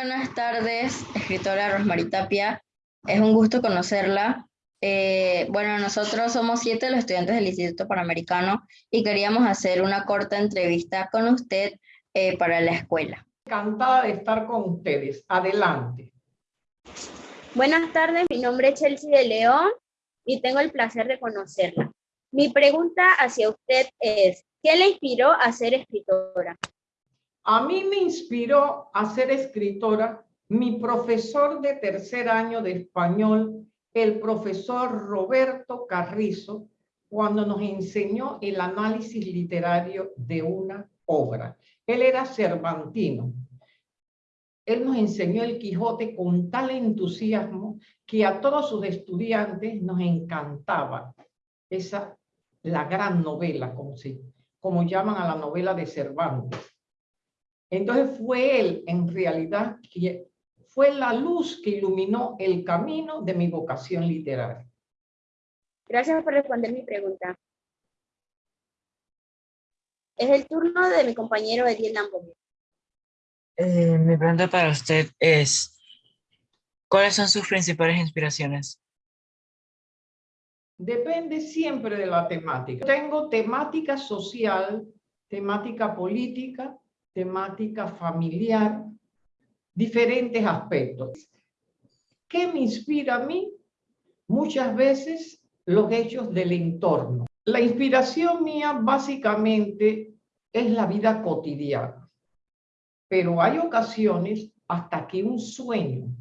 Buenas tardes, escritora Rosmarie Tapia. Es un gusto conocerla. Eh, bueno, nosotros somos siete los estudiantes del Instituto Panamericano y queríamos hacer una corta entrevista con usted eh, para la escuela. Encantada de estar con ustedes. Adelante. Buenas tardes, mi nombre es Chelsea de León y tengo el placer de conocerla. Mi pregunta hacia usted es, ¿qué le inspiró a ser escritora? A mí me inspiró a ser escritora mi profesor de tercer año de español, el profesor Roberto Carrizo, cuando nos enseñó el análisis literario de una obra. Él era cervantino. Él nos enseñó el Quijote con tal entusiasmo que a todos sus estudiantes nos encantaba esa, la gran novela, como, se, como llaman a la novela de Cervantes. Entonces fue él, en realidad, que fue la luz que iluminó el camino de mi vocación literaria. Gracias por responder mi pregunta. Es el turno de mi compañero Ediel Lambo. Eh, mi pregunta para usted es, ¿cuáles son sus principales inspiraciones? Depende siempre de la temática. Tengo temática social, temática política, temática familiar, diferentes aspectos. ¿Qué me inspira a mí? Muchas veces los hechos del entorno. La inspiración mía básicamente es la vida cotidiana, pero hay ocasiones hasta que un sueño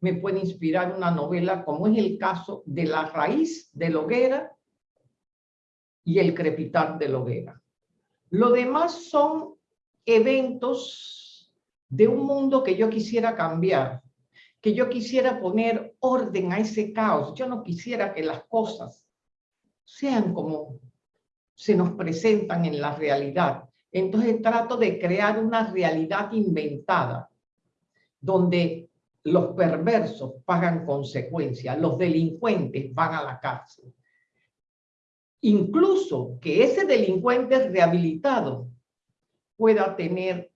me puede inspirar una novela, como es el caso de La raíz de la hoguera y El crepitar de la hoguera. Lo demás son eventos de un mundo que yo quisiera cambiar, que yo quisiera poner orden a ese caos. Yo no quisiera que las cosas sean como se nos presentan en la realidad. Entonces trato de crear una realidad inventada, donde los perversos pagan consecuencias, los delincuentes van a la cárcel. Incluso que ese delincuente rehabilitado pueda tener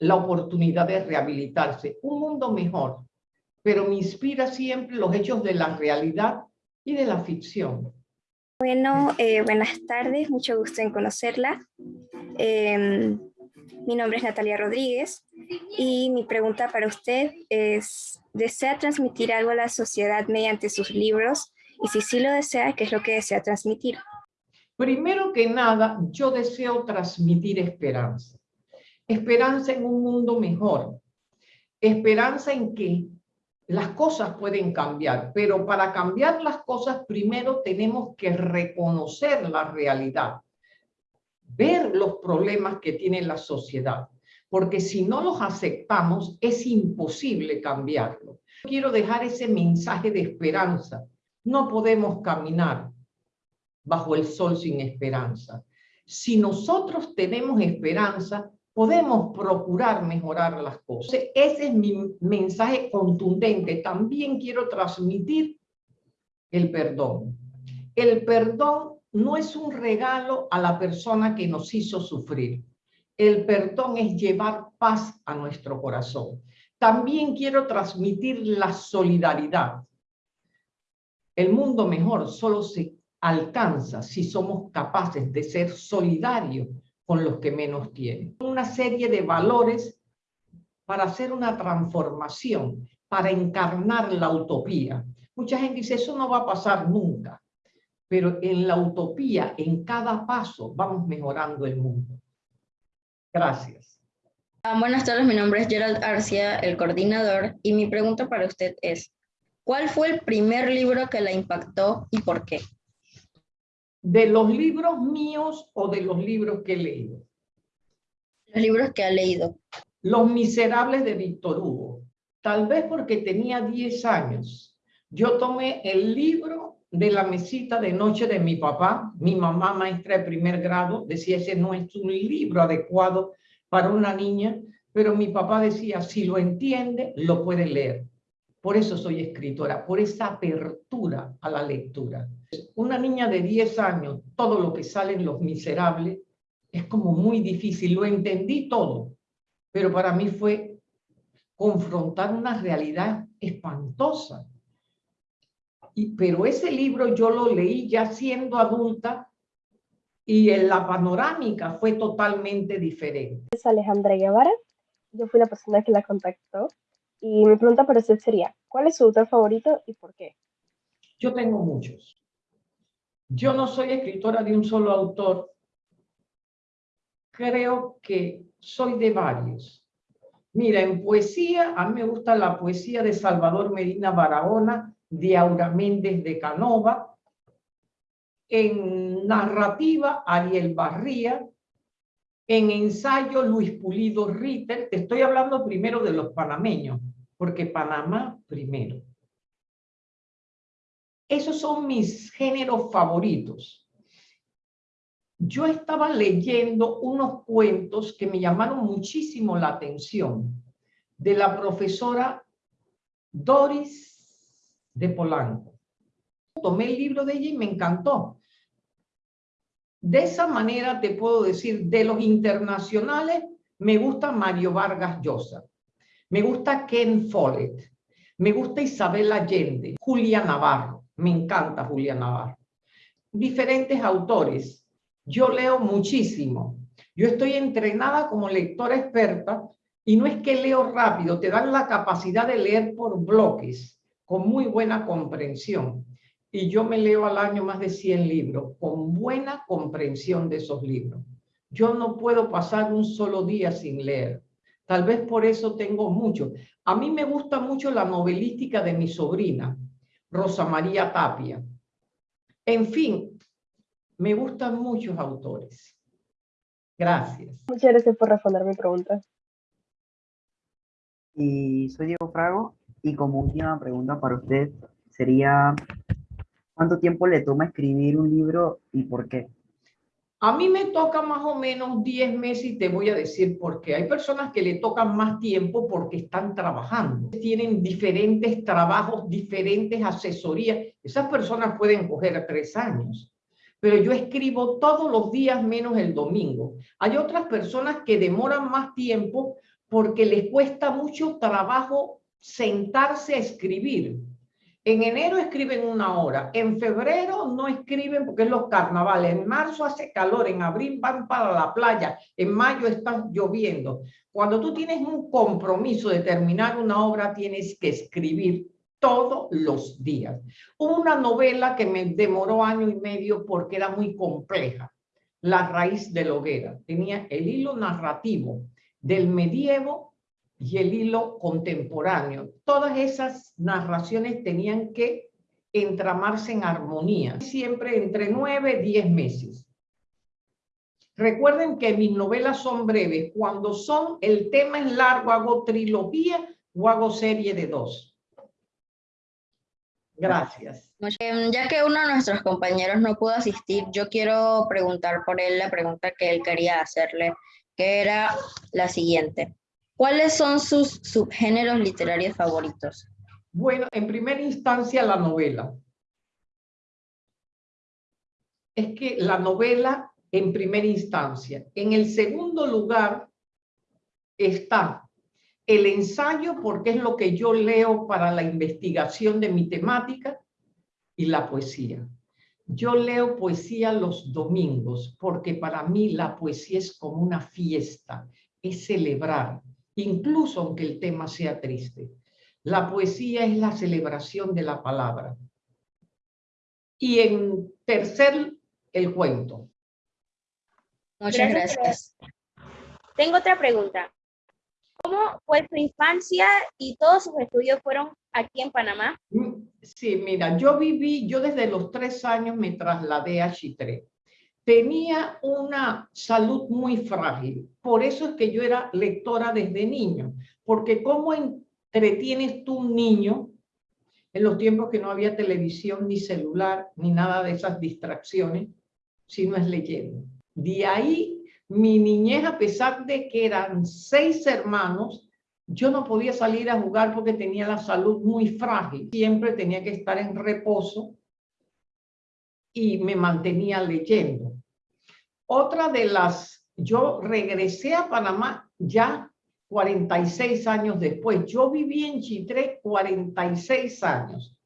la oportunidad de rehabilitarse. Un mundo mejor, pero me inspira siempre los hechos de la realidad y de la ficción. Bueno, eh, buenas tardes, mucho gusto en conocerla. Em, mi nombre es Natalia Rodríguez y mi pregunta para usted es, ¿desea transmitir algo a la sociedad mediante sus libros? Y si sí lo desea, ¿qué es lo que desea transmitir? Primero que nada, yo deseo transmitir esperanza. Esperanza en un mundo mejor. Esperanza en que las cosas pueden cambiar, pero para cambiar las cosas primero tenemos que reconocer la realidad, ver los problemas que tiene la sociedad, porque si no los aceptamos es imposible cambiarlo. Quiero dejar ese mensaje de esperanza. No podemos caminar bajo el sol sin esperanza. Si nosotros tenemos esperanza, podemos procurar mejorar las cosas. Ese es mi mensaje contundente. También quiero transmitir el perdón. El perdón no es un regalo a la persona que nos hizo sufrir. El perdón es llevar paz a nuestro corazón. También quiero transmitir la solidaridad. El mundo mejor solo se alcanza si somos capaces de ser solidarios con los que menos tienen. Una serie de valores para hacer una transformación, para encarnar la utopía. Mucha gente dice, eso no va a pasar nunca. Pero en la utopía, en cada paso, vamos mejorando el mundo. Gracias. Ah, buenas tardes, mi nombre es Gerald Arcia, el coordinador, y mi pregunta para usted es, ¿cuál fue el primer libro que la impactó y por qué? ¿De los libros míos o de los libros que he leído? Los libros que ha leído. Los Miserables de Víctor Hugo. Tal vez porque tenía 10 años. Yo tomé el libro de la mesita de noche de mi papá. Mi mamá, maestra de primer grado, decía, ese no es un libro adecuado para una niña, pero mi papá decía, si lo entiende, lo puede leer. Por eso soy escritora, por esa apertura a la lectura. Una niña de 10 años, todo lo que sale en Los Miserables, es como muy difícil. Lo entendí todo, pero para mí fue confrontar una realidad espantosa. Pero ese libro yo lo leí ya siendo adulta y en la panorámica fue totalmente diferente. Es Alejandra Guevara, yo fui la persona que la contactó y mi pregunta para usted sería, ¿cuál es su autor favorito y por qué? Yo tengo muchos. Yo no soy escritora de un solo autor. Creo que soy de varios. Mira, en poesía, a mí me gusta la poesía de Salvador Medina Barahona, de Aura Méndez de Canova. En narrativa, Ariel Barría. En ensayo, Luis Pulido Ritter. Te estoy hablando primero de los panameños, porque Panamá primero. Esos son mis géneros favoritos. Yo estaba leyendo unos cuentos que me llamaron muchísimo la atención de la profesora Doris de Polanco. Tomé el libro de ella y me encantó. De esa manera te puedo decir, de los internacionales, me gusta Mario Vargas Llosa, me gusta Ken Follett, me gusta Isabel Allende, Julia Navarro, me encanta Julia Navarro. Diferentes autores. Yo leo muchísimo. Yo estoy entrenada como lectora experta y no es que leo rápido, te dan la capacidad de leer por bloques, con muy buena comprensión. Y yo me leo al año más de 100 libros, con buena comprensión de esos libros. Yo no puedo pasar un solo día sin leer. Tal vez por eso tengo mucho. A mí me gusta mucho la novelística de mi sobrina. Rosa María Tapia. En fin, me gustan muchos autores. Gracias. Muchas gracias por responder mi pregunta. Y soy Diego Frago y como última pregunta para usted sería ¿cuánto tiempo le toma escribir un libro y por qué? A mí me toca más o menos 10 meses y te voy a decir por qué. Hay personas que le tocan más tiempo porque están trabajando. Tienen diferentes trabajos, diferentes asesorías. Esas personas pueden coger tres años. Pero yo escribo todos los días menos el domingo. Hay otras personas que demoran más tiempo porque les cuesta mucho trabajo sentarse a escribir. En enero escriben una hora, en febrero no escriben porque es los carnavales, en marzo hace calor, en abril van para la playa, en mayo está lloviendo. Cuando tú tienes un compromiso de terminar una obra, tienes que escribir todos los días. Una novela que me demoró año y medio porque era muy compleja, La raíz de la hoguera. Tenía el hilo narrativo del medievo y el hilo contemporáneo. Todas esas narraciones tenían que entramarse en armonía, siempre entre nueve y diez meses. Recuerden que mis novelas son breves. Cuando son, el tema es largo, hago trilogía o hago serie de dos. Gracias. Ya que uno de nuestros compañeros no pudo asistir, yo quiero preguntar por él la pregunta que él quería hacerle, que era la siguiente. ¿Cuáles son sus subgéneros literarios favoritos? Bueno, en primera instancia la novela. Es que la novela en primera instancia. En el segundo lugar está el ensayo, porque es lo que yo leo para la investigación de mi temática, y la poesía. Yo leo poesía los domingos, porque para mí la poesía es como una fiesta, es celebrar, incluso aunque el tema sea triste. La poesía es la celebración de la palabra. Y en tercer, el cuento. Muchas gracias. Tengo otra pregunta. ¿Cómo fue su infancia y todos sus estudios fueron aquí en Panamá? Mm, sí, mira, yo viví, yo desde los tres años me trasladé a Chitré tenía una salud muy frágil. Por eso es que yo era lectora desde niño, porque ¿cómo entretienes tú un niño en los tiempos que no había televisión, ni celular, ni nada de esas distracciones, si no es leyendo? De ahí mi niñez, a pesar de que eran seis hermanos, yo no podía salir a jugar porque tenía la salud muy frágil. Siempre tenía que estar en reposo y me mantenía leyendo. Otra de las, yo regresé a Panamá ya 46 años después. Yo viví en Chitré 46 años.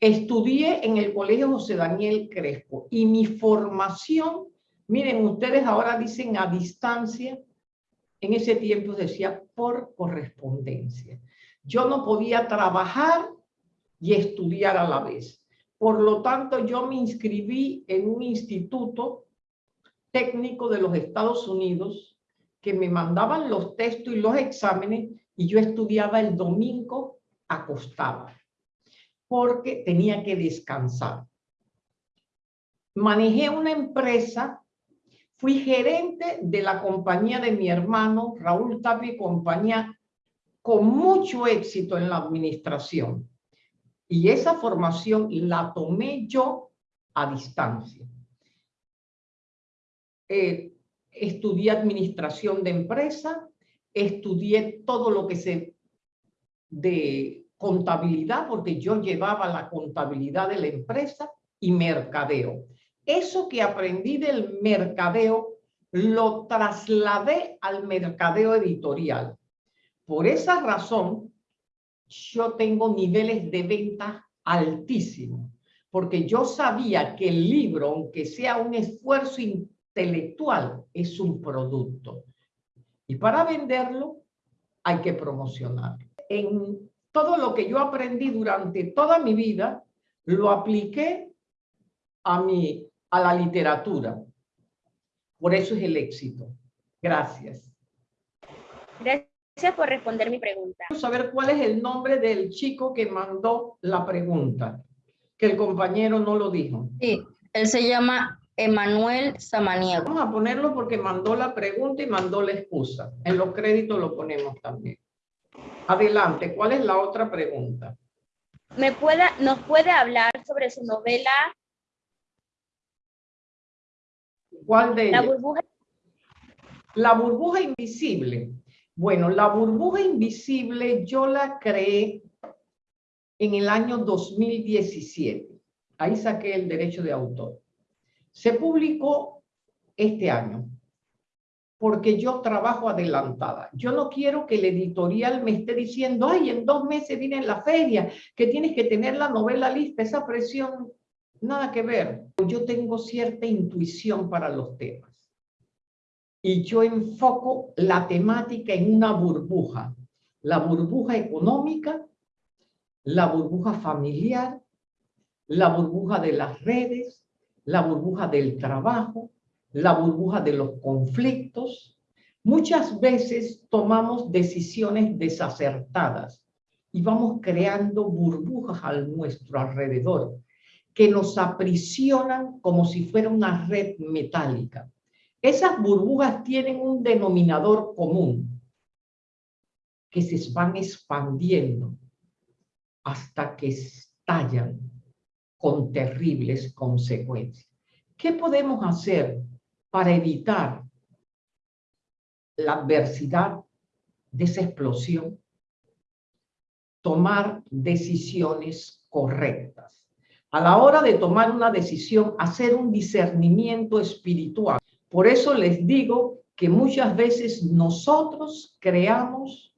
Estudié en el Colegio José Daniel Crespo y mi formación, miren, ustedes ahora dicen a distancia, en ese tiempo decía por correspondencia. Yo no podía trabajar y estudiar a la vez. Por lo tanto, yo me inscribí en un instituto técnico de los Estados Unidos que me mandaban los textos y los exámenes y yo estudiaba el domingo acostada porque tenía que descansar. Manejé una empresa, fui gerente de la compañía de mi hermano Raúl Tapi, compañía con mucho éxito en la administración. Y esa formación la tomé yo a distancia. Eh, estudié administración de empresa, estudié todo lo que se de contabilidad, porque yo llevaba la contabilidad de la empresa y mercadeo. Eso que aprendí del mercadeo lo trasladé al mercadeo editorial. Por esa razón, yo tengo niveles de venta altísimos, porque yo sabía que el libro, aunque sea un esfuerzo intelectual es un producto. Y para venderlo hay que promocionarlo. En todo lo que yo aprendí durante toda mi vida, lo apliqué a, mi, a la literatura. Por eso es el éxito. Gracias. Gracias por responder mi pregunta. Quiero saber cuál es el nombre del chico que mandó la pregunta, que el compañero no lo dijo. Sí, él se llama Emanuel Samaniego. Vamos a ponerlo porque mandó la pregunta y mandó la excusa. En los créditos lo ponemos también. Adelante, ¿cuál es la otra pregunta? ¿Me puede, ¿Nos puede hablar sobre su novela? ¿Cuál de La ellas? burbuja. La burbuja invisible. Bueno, la burbuja invisible yo la creé en el año 2017. Ahí saqué el derecho de autor. Se publicó este año porque yo trabajo adelantada. Yo no quiero que el editorial me esté diciendo, ay, en dos meses viene la feria, que tienes que tener la novela lista, esa presión, nada que ver. Yo tengo cierta intuición para los temas. Y yo enfoco la temática en una burbuja. La burbuja económica, la burbuja familiar, la burbuja de las redes, la burbuja del trabajo, la burbuja de los conflictos. Muchas veces tomamos decisiones desacertadas y vamos creando burbujas a nuestro alrededor que nos aprisionan como si fuera una red metálica. Esas burbujas tienen un denominador común, que se van expandiendo hasta que estallan con terribles consecuencias. ¿Qué podemos hacer para evitar la adversidad de esa explosión, tomar decisiones correctas. A la hora de tomar una decisión, hacer un discernimiento espiritual. Por eso les digo que muchas veces nosotros creamos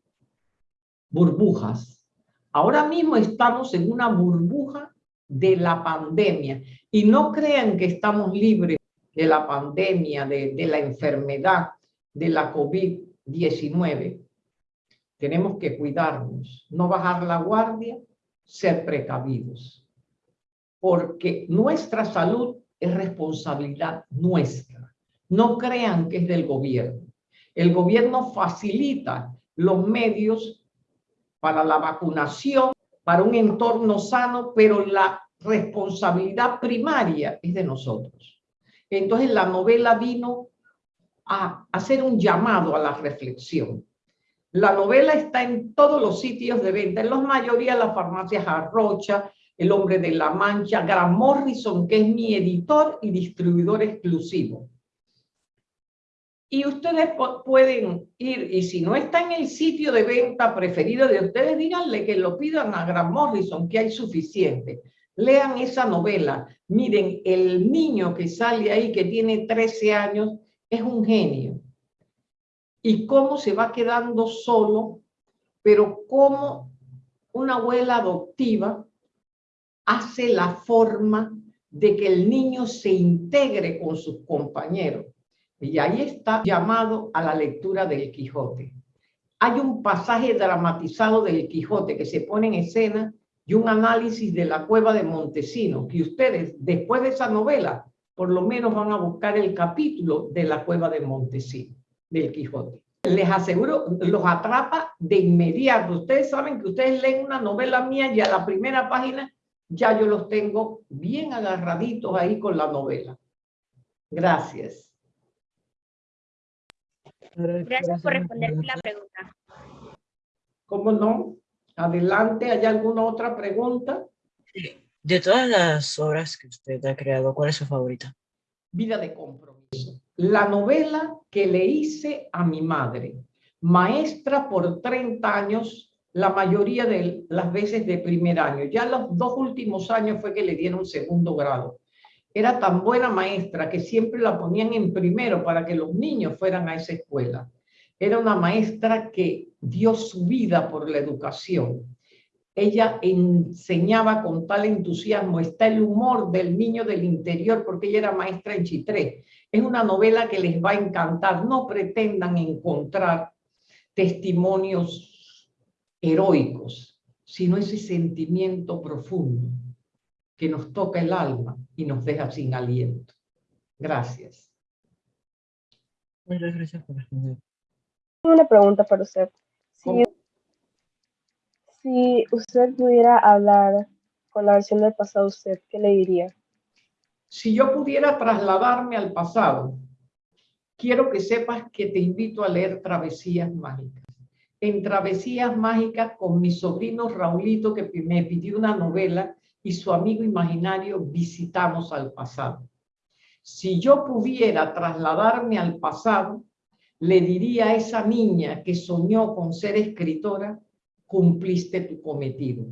burbujas. Ahora mismo estamos en una burbuja de la pandemia y no crean que estamos libres de la pandemia, de, de la enfermedad, de la COVID-19. Tenemos que cuidarnos, no bajar la guardia, ser precavidos. Porque nuestra salud es responsabilidad nuestra. No crean que es del gobierno. El gobierno facilita los medios para la vacunación, para un entorno sano, pero la responsabilidad primaria es de nosotros. Entonces la novela vino a hacer un llamado a la reflexión. La novela está en todos los sitios de venta, en la mayoría de las farmacias Arrocha, El Hombre de la Mancha, Gran Morrison, que es mi editor y distribuidor exclusivo. Y ustedes pueden ir, y si no está en el sitio de venta preferido de ustedes, díganle que lo pidan a Gran Morrison, que hay suficiente. Lean esa novela. Miren, el niño que sale ahí, que tiene 13 años, es un genio. y cómo se va quedando solo, pero cómo una abuela adoptiva hace la forma de que el niño se integre con sus compañeros. Y ahí está llamado a la lectura del Quijote. Hay un pasaje dramatizado del Quijote que se pone en escena y un análisis de la cueva de Montesino, que ustedes, después de esa novela, por lo menos van a buscar el capítulo de la cueva de Montesino, del Quijote. Les aseguro, los atrapa de inmediato. Ustedes saben que ustedes leen una novela mía y a la primera página ya yo los tengo bien agarraditos ahí con la novela. Gracias. Gracias por responder la pregunta. ¿Cómo no? Adelante, ¿hay alguna otra pregunta? De todas las obras que usted ha creado, ¿cuál es su favorita? Vida de compromiso. La novela que le hice a mi madre, maestra por 30 años, la mayoría de las veces de primer año. Ya los dos últimos años fue que le dieron segundo grado. Era tan buena maestra que siempre la ponían en primero para que los niños fueran a esa escuela. Era una maestra que dio su vida por la educación. Ella enseñaba con tal entusiasmo. Está el humor del niño del interior porque ella era maestra en Chitré. Es una novela que les va a encantar. No pretendan encontrar testimonios heroicos, sino ese sentimiento profundo que nos toca el alma y nos deja sin aliento. Gracias. Muchas gracias por responder. Una pregunta para usted. Si, si usted pudiera hablar con la versión del pasado, ¿usted qué le diría? Si yo pudiera trasladarme al pasado, quiero que sepas que te invito a leer Travesías Mágicas en Travesías Mágicas con mi sobrino Raulito que me pidió una novela y su amigo imaginario visitamos al pasado. Si yo pudiera trasladarme al pasado, le diría a esa niña que soñó con ser escritora, cumpliste tu cometido.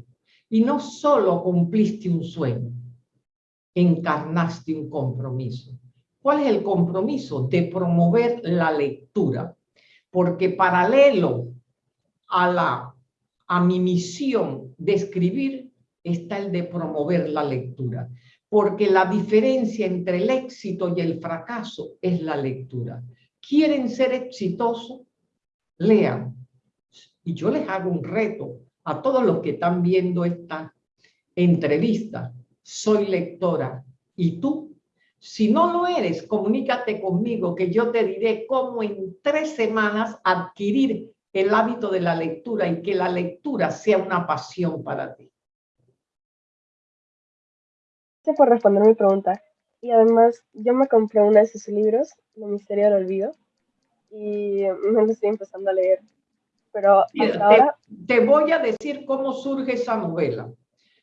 Y no solo cumpliste un sueño, encarnaste un compromiso. ¿Cuál es el compromiso? De promover la lectura. Porque paralelo a, la, a mi misión de escribir está el de promover la lectura, porque la diferencia entre el éxito y el fracaso es la lectura. ¿Quieren ser exitosos? Lean. Y yo les hago un reto a todos los que están viendo esta entrevista. Soy lectora. ¿Y tú? Si no lo eres, comunícate conmigo que yo te diré cómo en tres semanas adquirir el hábito de la lectura y que la lectura sea una pasión para ti. Gracias por responder mi pregunta. Y además, yo me compré uno de sus libros, El Misterio del Olvido, y me lo estoy empezando a leer. Pero hasta ahora... Te voy a decir cómo surge esa novela.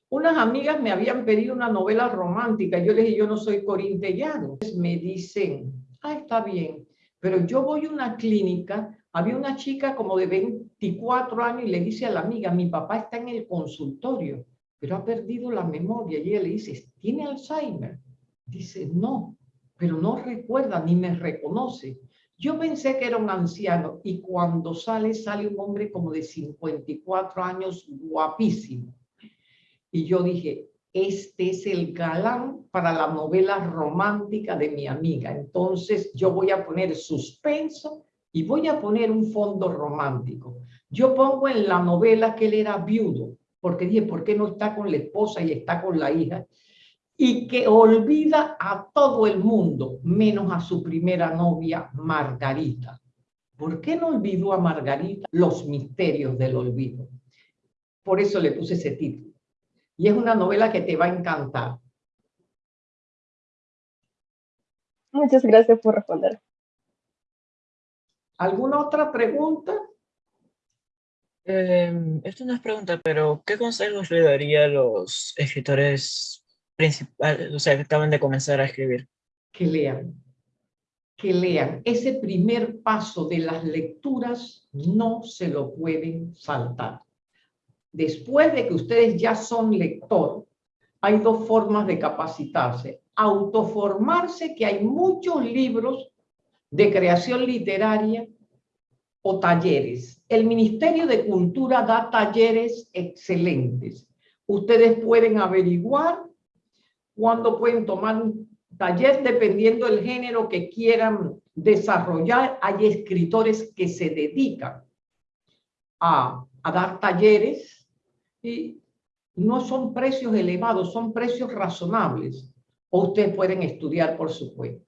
Unas amigas me habían pedido una novela romántica. Yo les dije, yo no soy corintellano. Me dicen, ah, está bien, pero yo voy a una clínica había una chica como de 24 años y le dice a la amiga, mi papá está en el consultorio, pero ha perdido la memoria. Y ella le dice, ¿tiene Alzheimer? Dice, no, pero no recuerda ni me reconoce. Yo pensé que era un anciano y cuando sale, sale un hombre como de 54 años, guapísimo. Y yo dije, este es el galán para la novela romántica de mi amiga. Entonces yo voy a poner suspenso y voy a poner un fondo romántico. Yo pongo en la novela que él era viudo, porque dije, ¿por qué no está con la esposa y está con la hija? Y que olvida a todo el mundo, menos a su primera novia, Margarita. ¿Por qué no olvidó a Margarita? Los misterios del olvido. Por eso le puse ese título. Y es una novela que te va a encantar. Muchas gracias por responder. ¿Alguna otra pregunta? Eh, esto no es pregunta, pero ¿qué consejos le daría a los escritores principales, o sea, que acaban de comenzar a escribir? Que lean, que lean. Ese primer paso de las lecturas no se lo pueden saltar. Después de que ustedes ya son lector, hay dos formas de capacitarse. Autoformarse, que hay muchos libros de creación literaria o talleres. El Ministerio de Cultura da talleres excelentes. Ustedes pueden averiguar cuándo pueden tomar un taller dependiendo del género que quieran desarrollar. Hay escritores que se dedican a, a dar talleres y no son precios elevados, son precios razonables. O ustedes pueden estudiar por su cuenta.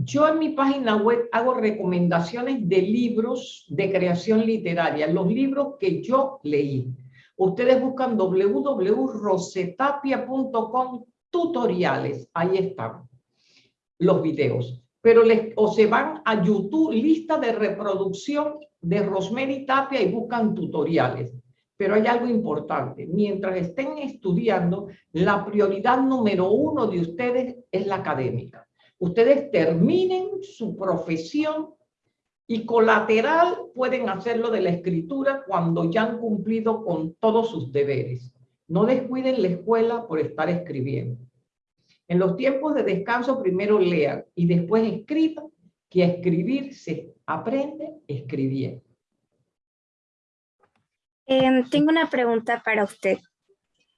Yo en mi página web hago recomendaciones de libros de creación literaria, los libros que yo leí. Ustedes buscan www.rosetapia.com tutoriales, ahí están los videos. Pero les, o se van a YouTube, lista de reproducción de Rosemary Tapia y buscan tutoriales. Pero hay algo importante, mientras estén estudiando, la prioridad número uno de ustedes es la académica ustedes terminen su profesión y colateral pueden hacerlo de la escritura cuando ya han cumplido con todos sus deberes. No descuiden la escuela por estar escribiendo. En los tiempos de descanso primero lean y después escriban, que a escribir se aprende escribiendo. Em, tengo una pregunta para usted.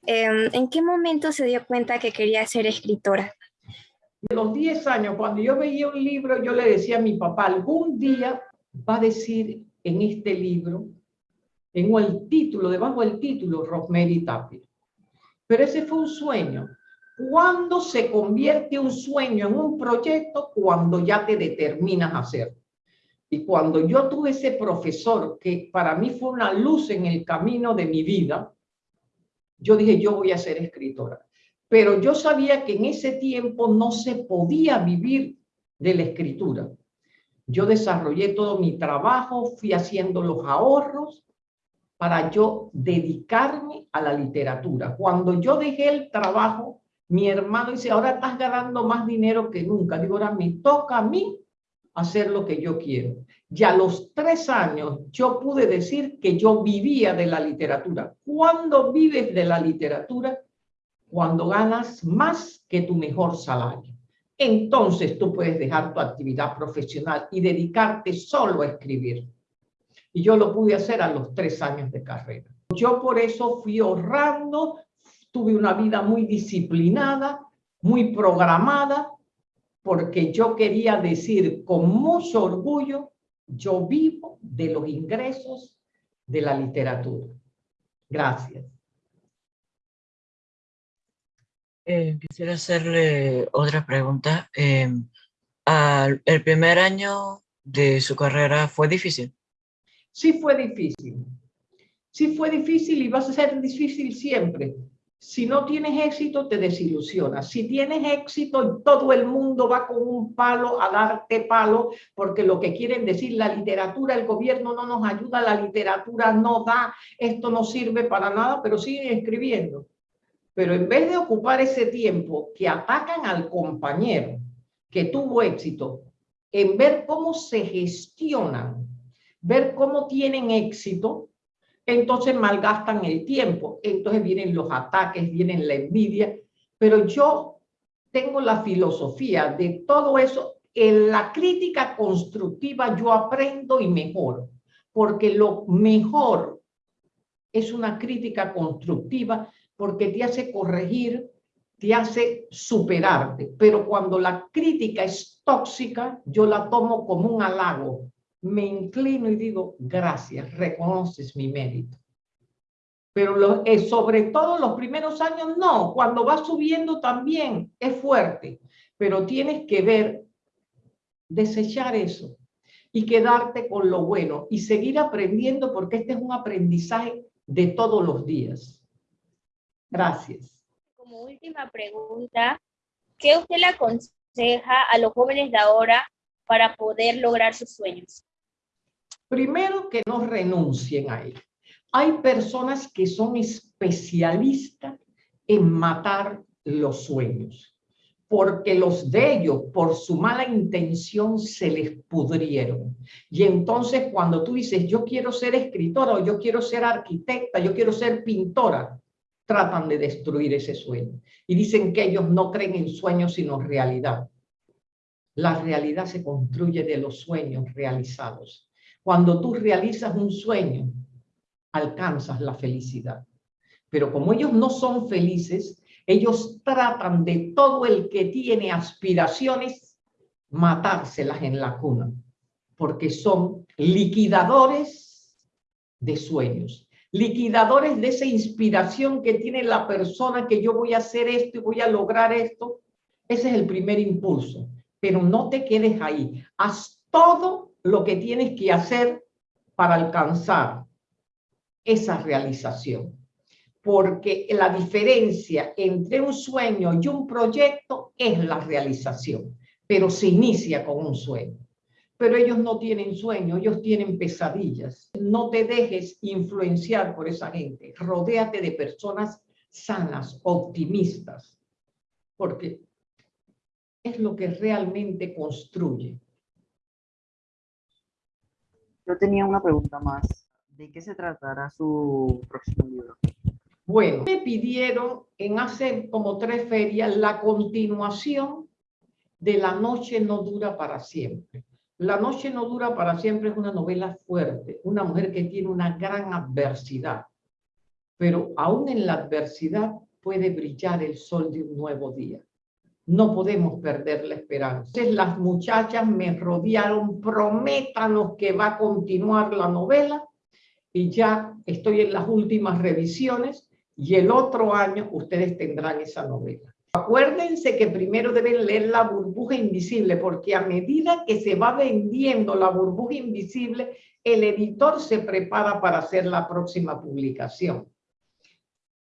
Em, ¿En qué momento se dio cuenta que quería ser escritora? de los 10 años, cuando yo veía un libro, yo le decía a mi papá, algún día va a decir en este libro, en el título, debajo del título, Rosemary Tapia. Pero ese fue un sueño. ¿Cuándo se convierte un sueño en un proyecto? Cuando ya te determinas a hacerlo. Y cuando yo tuve ese profesor, que para mí fue una luz en el camino de mi vida, yo dije, yo voy a ser escritora pero yo sabía que en ese tiempo no se podía vivir de la escritura. Yo desarrollé todo mi trabajo, fui haciendo los ahorros para yo dedicarme a la literatura. Cuando yo dejé el trabajo, mi hermano dice, ahora estás ganando más dinero que nunca. Digo, ahora me toca a mí hacer lo que yo quiero. Ya a los tres años yo pude decir que yo vivía de la literatura. ¿Cuándo vives de la literatura? cuando ganas más que tu mejor salario. Entonces tú puedes dejar tu actividad profesional y dedicarte solo a escribir. Y yo lo pude hacer a los tres años de carrera. Yo por eso fui ahorrando, tuve una vida muy disciplinada, muy programada, porque yo quería decir con mucho orgullo, yo vivo de los ingresos de la literatura. Gracias. Eh, quisiera hacerle otra pregunta. Eh, ¿El primer año de su carrera fue difícil? Sí fue difícil. Sí fue difícil y va a ser difícil siempre. Si no tienes éxito, te desilusionas. Si tienes éxito, todo el mundo va con un palo a darte palo, porque lo que quieren decir, la literatura, el gobierno no nos ayuda, la literatura no da, esto no sirve para nada, pero siguen escribiendo. Pero en vez de ocupar ese tiempo que atacan al compañero que tuvo éxito, en ver cómo se gestionan, ver cómo tienen éxito, entonces malgastan el tiempo. Entonces vienen los ataques, vienen la envidia. Pero yo tengo la filosofía de todo eso. En la crítica constructiva yo aprendo y mejoro, porque lo mejor es una crítica constructiva porque te hace corregir, te hace superarte. Pero cuando la crítica es tóxica, yo la tomo como un halago. Me inclino y digo, gracias, reconoces mi mérito. Pero eh, sobre todo los primeros años, no. Cuando va subiendo también es fuerte. Pero tienes que ver, desechar eso y quedarte con lo bueno y seguir aprendiendo porque este es un aprendizaje de todos los días. Gracias. Como última pregunta, ¿qué usted le aconseja a los jóvenes de ahora para poder lograr sus sueños? Primero, que no renuncien a él. Hay personas que son especialistas en matar los sueños, porque los de ellos, por su mala intención, se les pudrieron. Y entonces cuando tú dices, yo quiero ser escritora o yo quiero ser arquitecta, yo quiero ser pintora, tratan de destruir ese sueño. Y dicen que ellos no creen en sueños, sino realidad. La realidad se construye de los sueños realizados. Cuando tú realizas un sueño, alcanzas la felicidad. Pero como ellos no son felices, ellos tratan de todo el que tiene aspiraciones matárselas en la cuna, porque son liquidadores de sueños, liquidadores de esa inspiración que tiene la persona que yo voy a hacer esto y voy a lograr esto. Ese es el primer impulso, pero no te quedes ahí. Haz todo lo que tienes que hacer para alcanzar esa realización. Porque la diferencia entre un sueño y un proyecto es la realización, pero se inicia con un sueño. Pero ellos no tienen sueño, ellos tienen pesadillas. No te dejes influenciar por esa gente. Rodéate de personas sanas, optimistas, porque es lo que realmente construye. Yo tenía una pregunta más. ¿De qué se tratará su próximo libro? Bueno, me pidieron en hace como tres ferias la continuación de La noche no dura para siempre. La noche no dura para siempre es una novela fuerte, una mujer que tiene una gran adversidad, pero aún en la adversidad puede brillar el sol de un nuevo día. No podemos perder la esperanza. Entonces las muchachas me rodearon, prométanos que va a continuar la novela y ya estoy en las últimas revisiones y el otro año ustedes tendrán esa novela. Acuérdense que primero deben leer La burbuja invisible porque a medida que se va vendiendo La burbuja invisible, el editor se prepara para hacer la próxima publicación.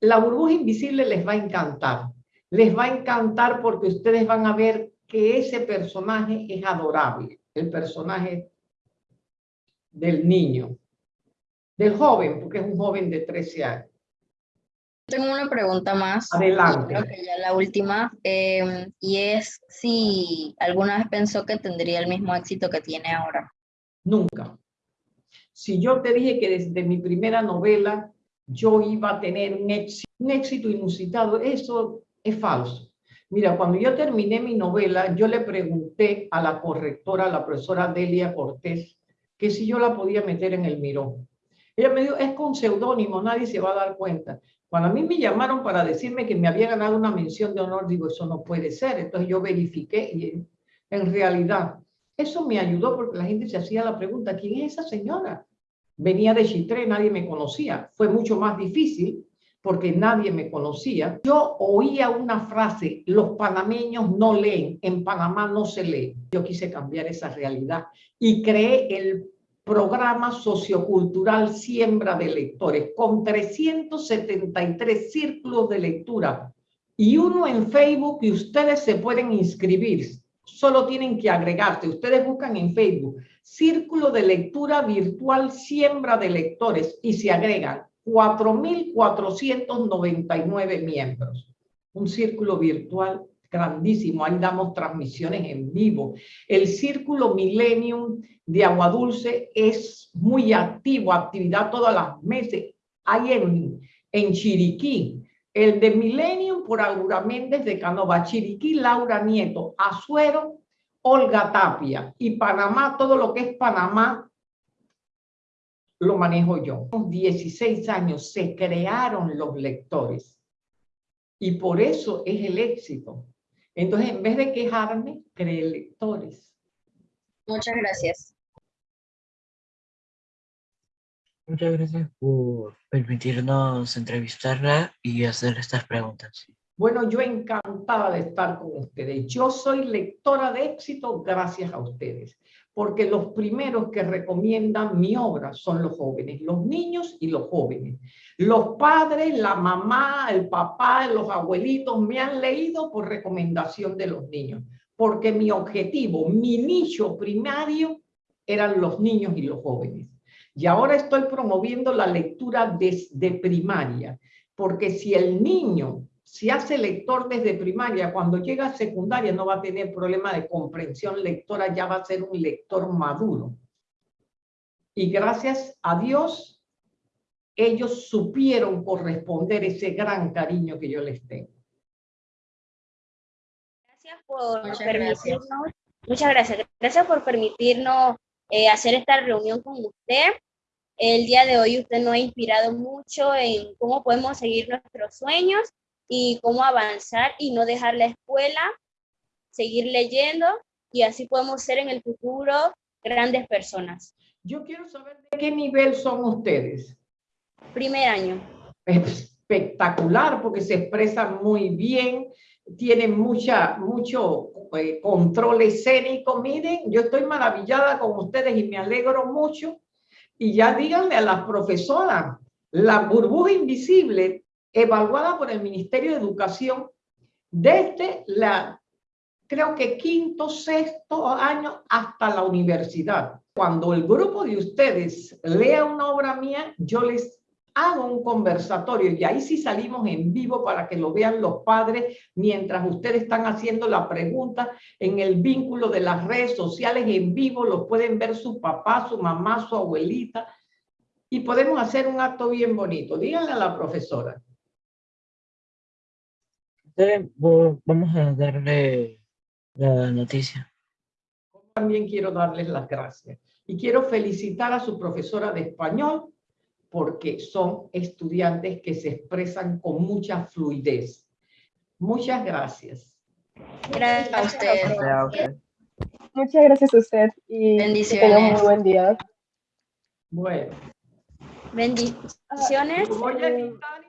La burbuja invisible les va a encantar. Les va a encantar porque ustedes van a ver que ese personaje es adorable, el personaje del niño del joven, porque es un joven de 13 años. Tengo una pregunta más. Adelante. Creo que ya la última, em, y es si alguna vez pensó que tendría el mismo éxito que tiene ahora. Nunca. Si yo te dije que desde mi primera novela yo iba a tener un éxito, un éxito inusitado, eso es falso. Mira, cuando yo terminé mi novela, yo le pregunté a la correctora, a la profesora Delia Cortés, que si yo la podía meter en el mirón. Ella me dijo, es con seudónimo, nadie se va a dar cuenta. Cuando a mí me llamaron para decirme que me había ganado una mención de honor, digo, eso no puede ser. Entonces yo verifiqué y en realidad eso me ayudó porque la gente se hacía la pregunta, ¿quién es esa señora? Venía de Chitré, nadie me conocía. Fue mucho más difícil porque nadie me conocía. Yo oía una frase, los panameños no leen, en Panamá no se lee. Yo quise cambiar esa realidad y creé el programa sociocultural Siembra de Lectores, con 373 círculos de lectura y uno en Facebook y ustedes se pueden inscribir. Solo tienen que agregarse. Ustedes buscan en Facebook Círculo de Lectura Virtual Siembra de Lectores y se agregan 4.499 miembros. Un círculo virtual grandísimo, ahí damos transmisiones en vivo. El Círculo Millennium de Agua Dulce es muy activo, actividad todas las meses. Hay en, en Chiriquí, el de Millennium por Aura Méndez de Canova, Chiriquí, Laura Nieto, Azuero, Olga Tapia y Panamá, todo lo que es Panamá, lo manejo yo. 16 años se crearon los lectores y por eso es el éxito. Entonces, en vez de quejarme, creé lectores. Muchas gracias. Muchas gracias por permitirnos entrevistarla y hacer estas preguntas. Bueno, yo encantada de estar con ustedes. Yo soy lectora de éxito gracias a ustedes porque los primeros que recomiendan mi obra son los jóvenes, los niños y los jóvenes. Los padres, la mamá, el papá, los abuelitos me han leído por recomendación de los niños, porque mi objetivo, mi nicho primario eran los niños y los jóvenes. Y ahora estoy promoviendo la lectura desde primaria, porque si el niño si hace lector desde primaria, cuando llega a secundaria no va a tener problema de comprensión lectora, ya va a ser un lector maduro. Y gracias a Dios, ellos supieron corresponder ese gran cariño que yo les tengo. Gracias por permitirnos, muchas gracias, gracias por permitirnos eh, hacer esta reunión con usted. El día de hoy usted nos ha inspirado mucho en cómo podemos seguir nuestros sueños y cómo avanzar y no dejar la escuela, seguir leyendo y así podemos ser en el futuro grandes personas. Yo quiero saber de qué nivel son ustedes. Primer año. Espectacular, porque se expresan muy bien, tienen mucha, mucho eh, control escénico. Miren, yo estoy maravillada con ustedes y me alegro mucho. Y ya díganle a las profesoras, la burbuja invisible evaluada por el Ministerio de Educación desde la, creo que quinto, sexto año hasta la universidad. Cuando el grupo de ustedes lea una obra mía, yo les hago un conversatorio y ahí sí salimos en vivo para que lo vean los padres mientras ustedes están haciendo la pregunta en el vínculo de las redes sociales en vivo, lo pueden ver su papá, su mamá, su abuelita y podemos hacer un acto bien bonito. Díganle a la profesora. Vamos a darle la noticia. También quiero darles las gracias. Y quiero felicitar a su profesora de español porque son estudiantes que se expresan con mucha fluidez. Muchas gracias. Gracias a usted. Muchas gracias a usted y que tenga un muy buen día. Bueno. Bendiciones. Voy a